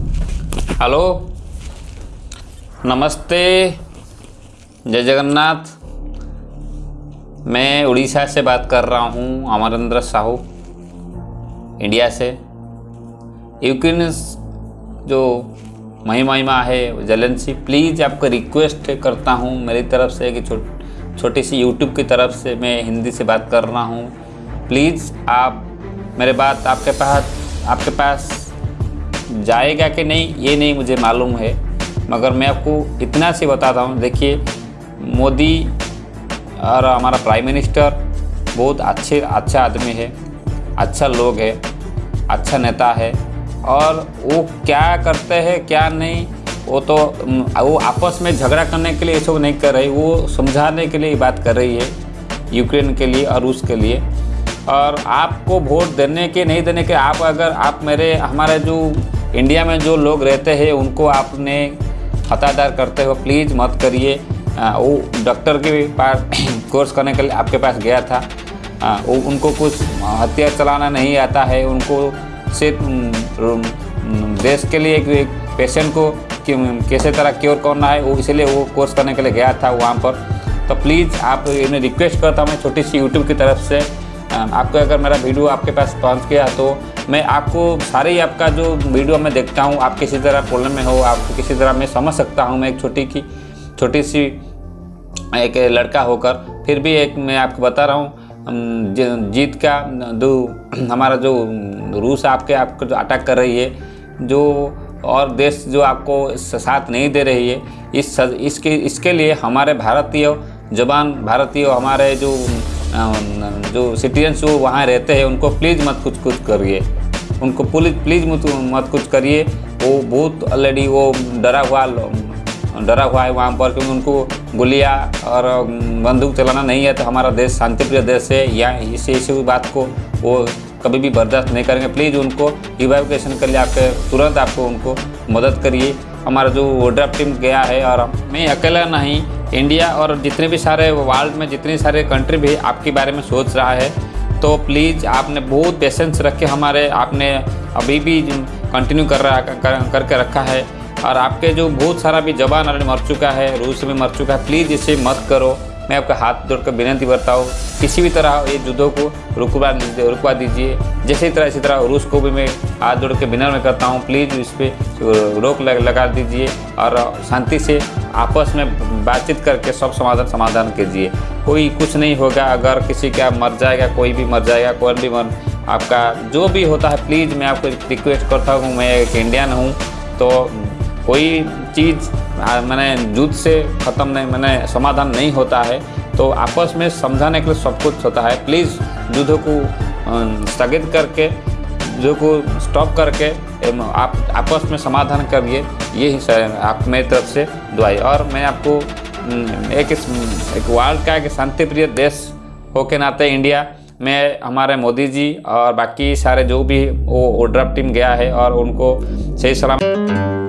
Hello. नमस्ते। जय जगन्नाथ। मैं उड़ीसा से बात कर रहा हूँ, अमरेंद्र साहू, इंडिया से। यूक्रेन जो महिमा महिमा है, जलेंसी, प्लीज़ आपको रिक्वेस्ट करता हूँ, मेरी तरफ़ से कि छोटी सी यूट्यूब की तरफ़ से मैं हिंदी से बात कर रहा हूँ। प्लीज़ आप मेरे बात आपके पास आपके पास जाएगा कि नहीं, ये नहीं मुझे मालूम है। मगर मैं आपको इतना सी बताता हूँ, देखिए, मोदी और हमारा प्राइम मिनिस्टर बहुत अच्छे अच्छा आदमी है अच्छा लोग है अच्छा नेता है, और वो क्या करते हैं, क्या नहीं, वो तो वो आपस में झगड़ा करने के लिए ये सब नहीं कर रही, वो समझाने के लिए बात कर रही है, यूक्रेन के लिए और रूस के लिए। और आपको वोट देने के, नहीं देने के, आप अगर, आप मेरे, हमारे जो इंडिया में जो लोग रहते हैं उनको आपने खतादार करते हो प्लीज़ मत करिए। वो डॉक्टर के पास कोर्स करने के लिए आपके पास गया था। आ, वो उनको कुछ हथियार चलाना नहीं आता है। उनको सिर्फ़ देश के लिए एक पेशेंट को कैसे तरह क्योर करना है वो इसलिए वो कोर्स करने के लिए गया था वहाँ पर। तो प्लीज़ आप इन्हें रिक्वेस्ट करता हूँ मैं छोटी सी यूट्यूब की तरफ़ से। आपको अगर मेरा वीडियो आपके पास पहुँच गया तो मैं आपको सारे ही आपका जो वीडियो मैं देखता हूँ, आप किसी तरह प्रॉब्लम में हो, आप किसी तरह मैं समझ सकता हूँ, मैं एक छोटी की, छोटी सी, एक लड़का होकर, फिर भी एक मैं आपको बता रहा हूँ जीत का जो हमारा जो रूस आपके, आपको जो अटैक कर रही है, जो और देश जो आपको साथ नहीं दे रही है, इस इसके इसके लिए हमारे भारतीय जवान, भारतीय हमारे जो जो सिटीजन्स जो वहाँ रहते हैं, उनको प्लीज़ मत कुछ कुछ करिए। उनको पुलिस प्लीज़ मत मत कुछ करिए। वो बहुत ऑलरेडी वो डरा हुआ डरा हुआ है वहाँ पर क्योंकि उनको गोलियाँ और बंदूक चलाना नहीं है तो हमारा देश, शांतिप्रिय देश है। या इसी इसी बात को वो कभी भी बर्दाश्त नहीं करेंगे। प्लीज़ उनको इवेकुएशन के लिए आपके तुरंत आपको उनको मदद करिए। हमारा जो ड्राफ्ट टीम गया है और मैं अकेला नहीं, इंडिया और जितने भी सारे वर्ल्ड में जितने सारे कंट्री भी आपके बारे में सोच रहा है। तो प्लीज़ आपने बहुत पेशेंस रख के हमारे आपने अभी भी कंटिन्यू कर रहा कर, करके रखा है। और आपके जो बहुत सारा भी जवान ऑलरेडी मर चुका है रूस में मर चुका है प्लीज़ इसे मत करो। मैं आपका हाथ जोड़कर विनती करता हूँ किसी भी तरह ये युद्धों को रुकवा रुकवा दीजिए। जैसे तरह इसी तरह रूस को भी मैं हाथ जोड़ के विनम्र करता हूँ प्लीज़ इस पर रोक लगा दीजिए। और शांति से आपस में बातचीत करके सब समाधान समाधान कीजिए। कोई कुछ नहीं होगा, अगर किसी का मर जाएगा, कोई भी मर जाएगा, कोई भी मर, आपका जो भी होता है प्लीज़ मैं आपको रिक्वेस्ट करता हूँ, मैं एक इंडियन हूँ तो कोई चीज़ मैंने युद्ध से ख़त्म नहीं, मैंने समाधान नहीं होता है तो आपस में समझाने के लिए सब कुछ होता है। प्लीज़ युद्ध को स्थगित करके, युद्ध को स्टॉप करके आप, आपस में समाधान करिए, यही आप मेरी तरफ़ से दुआई और मैं आपको एक एक वर्ल्ड का, एक शांति प्रिय देश हो के नाते इंडिया में हमारे मोदी जी और बाकी सारे जो भी वो ओड्राफ टीम गया है और उनको सही सलाम